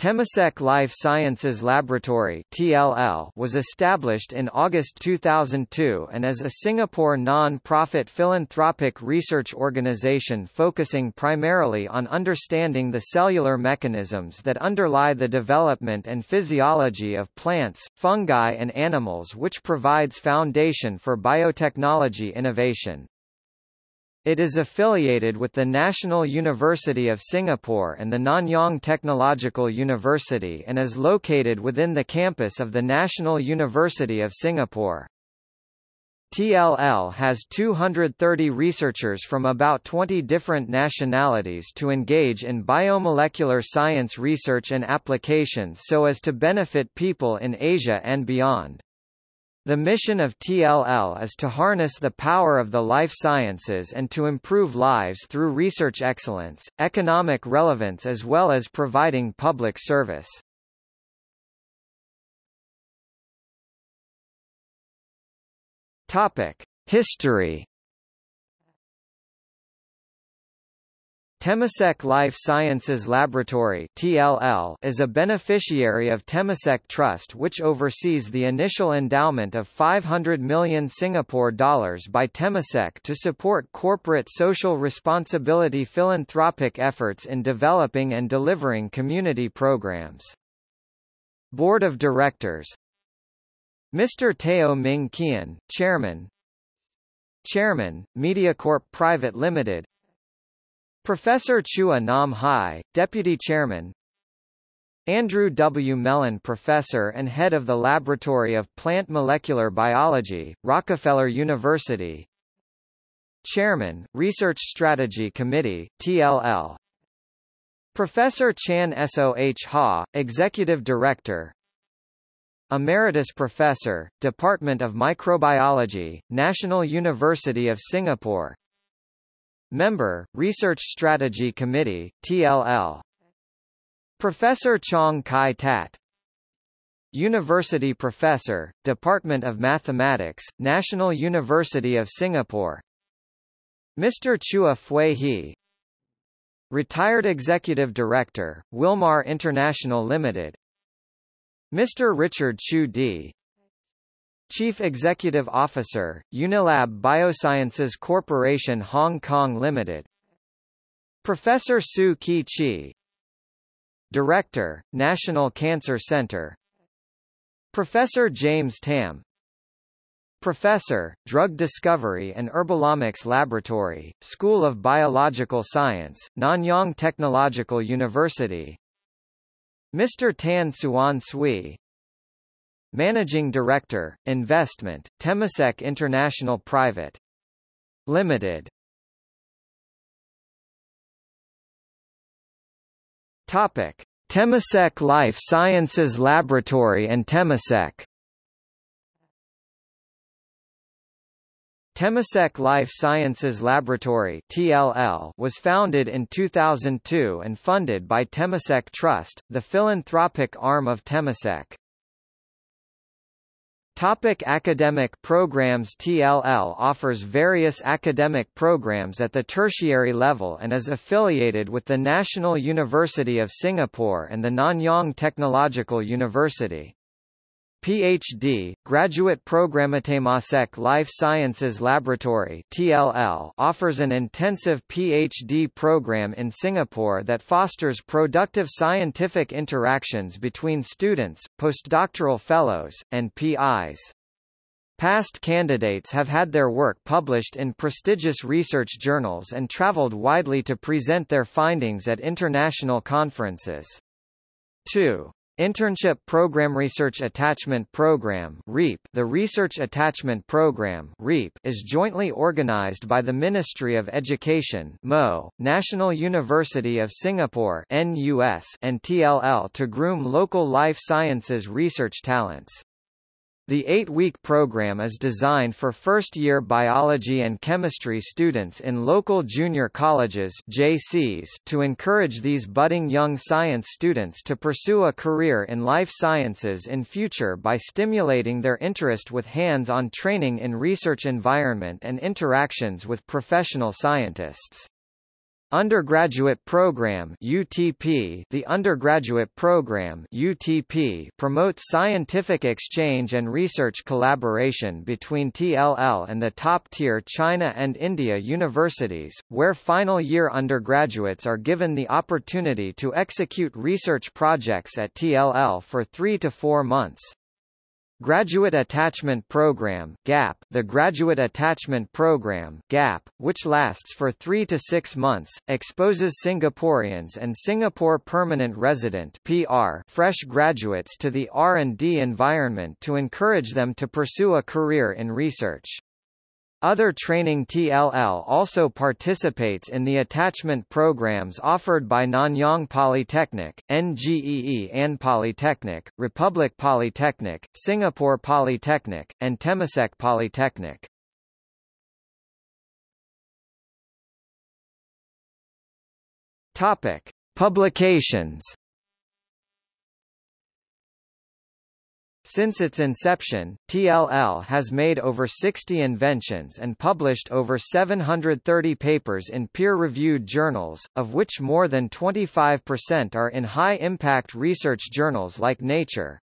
Temasek Life Sciences Laboratory (TLL) was established in August 2002 and is a Singapore non-profit philanthropic research organization focusing primarily on understanding the cellular mechanisms that underlie the development and physiology of plants, fungi and animals which provides foundation for biotechnology innovation. It is affiliated with the National University of Singapore and the Nanyang Technological University and is located within the campus of the National University of Singapore. TLL has 230 researchers from about 20 different nationalities to engage in biomolecular science research and applications so as to benefit people in Asia and beyond. The mission of TLL is to harness the power of the life sciences and to improve lives through research excellence, economic relevance as well as providing public service. Topic: History Temasek Life Sciences Laboratory (TLL) is a beneficiary of Temasek Trust which oversees the initial endowment of 500 million Singapore dollars by Temasek to support corporate social responsibility philanthropic efforts in developing and delivering community programs. Board of Directors Mr. Teo Ming Kian, Chairman Chairman, MediaCorp Private Limited Professor Chua Nam Hai, Deputy Chairman. Andrew W. Mellon Professor and Head of the Laboratory of Plant Molecular Biology, Rockefeller University. Chairman, Research Strategy Committee, TLL Professor Chan Soh Ha, Executive Director. Emeritus Professor, Department of Microbiology, National University of Singapore Member, Research Strategy Committee, TLL Professor Chong Chi Tat University Professor, Department of Mathematics, National University of Singapore Mr. Chua Fui He Retired Executive Director, Wilmar International Limited Mr. Richard Chu D. Chief Executive Officer, Unilab Biosciences Corporation Hong Kong Limited. Professor Soo Khee Chee Director, National Cancer Center. Professor James Tam. Professor, Drug Discovery and Herbalomics Laboratory, School of Biological Science, Nanyang Technological University. Mr. Tan Suan Sui Managing Director, Investment, Temasek International Private. Limited. Topic: Temasek Life Sciences Laboratory and Temasek. Temasek Life Sciences Laboratory (TLL) was founded in 2002 and funded by Temasek Trust, the philanthropic arm of Temasek. Topic academic programs TLL offers various academic programs at the tertiary level and is affiliated with the National University of Singapore and the Nanyang Technological University. PhD, Graduate Program Temasek Life Sciences Laboratory TLL offers an intensive PhD program in Singapore that fosters productive scientific interactions between students, postdoctoral fellows, and PIs. Past candidates have had their work published in prestigious research journals and traveled widely to present their findings at international conferences. 2. Internship Program Research Attachment Program REAP The Research Attachment Program REAP is jointly organized by the Ministry of Education MO, National University of Singapore NUS, and TLL to groom local life sciences research talents. The eight-week program is designed for first-year biology and chemistry students in local junior colleges JCs to encourage these budding young science students to pursue a career in life sciences in future by stimulating their interest with hands-on training in research environment and interactions with professional scientists. Undergraduate Program UTP The undergraduate program UTP promotes scientific exchange and research collaboration between TLL and the top-tier China and India universities, where final-year undergraduates are given the opportunity to execute research projects at TLL for three to four months. Graduate Attachment Program GAP The Graduate Attachment Program GAP, which lasts for three to six months, exposes Singaporeans and Singapore Permanent Resident PR fresh graduates to the R&D environment to encourage them to pursue a career in research. Other training TLL also participates in the attachment programs offered by Nanyang Polytechnic, Ngee Ann Polytechnic, Republic Polytechnic, Singapore Polytechnic, and Temasek Polytechnic. Topic: Publications Since its inception, TLL has made over 60 inventions and published over 730 papers in peer-reviewed journals, of which more than 25% are in high-impact research journals like Nature.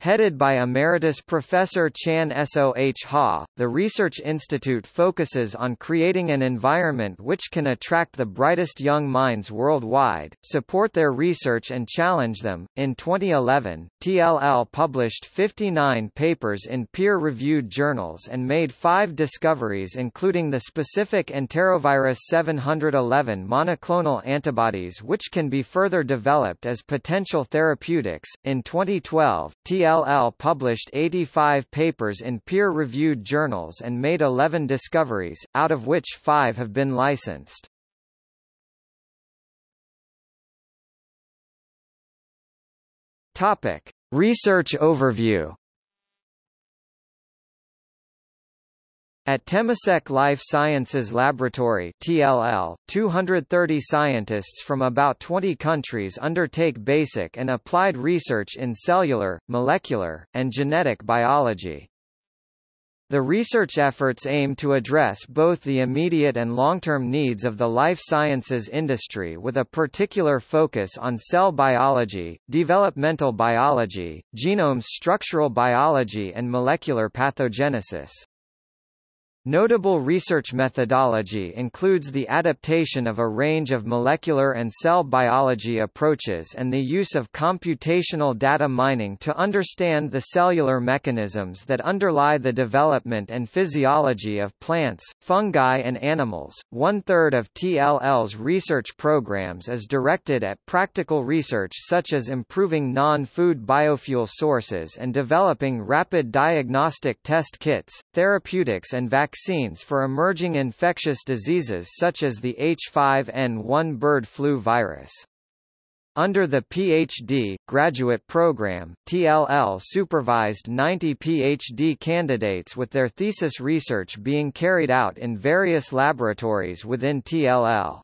Headed by Emeritus Professor Chan Soh Ha, the Research Institute focuses on creating an environment which can attract the brightest young minds worldwide, support their research and challenge them. In 2011, TLL published 59 papers in peer-reviewed journals and made five discoveries including the specific enterovirus 711 monoclonal antibodies which can be further developed as potential therapeutics. In 2012, TLL TLL published 85 papers in peer-reviewed journals and made 11 discoveries, out of which five have been licensed. Topic. Research overview At Temasek Life Sciences Laboratory TLL, 230 scientists from about 20 countries undertake basic and applied research in cellular, molecular, and genetic biology. The research efforts aim to address both the immediate and long-term needs of the life sciences industry with a particular focus on cell biology, developmental biology, genome structural biology and molecular pathogenesis. Notable research methodology includes the adaptation of a range of molecular and cell biology approaches and the use of computational data mining to understand the cellular mechanisms that underlie the development and physiology of plants, fungi and animals. One-third of TLL's research programs is directed at practical research such as improving non-food biofuel sources and developing rapid diagnostic test kits, therapeutics and vaccines vaccines for emerging infectious diseases such as the H5N1 bird flu virus. Under the PhD, graduate program, TLL supervised 90 PhD candidates with their thesis research being carried out in various laboratories within TLL.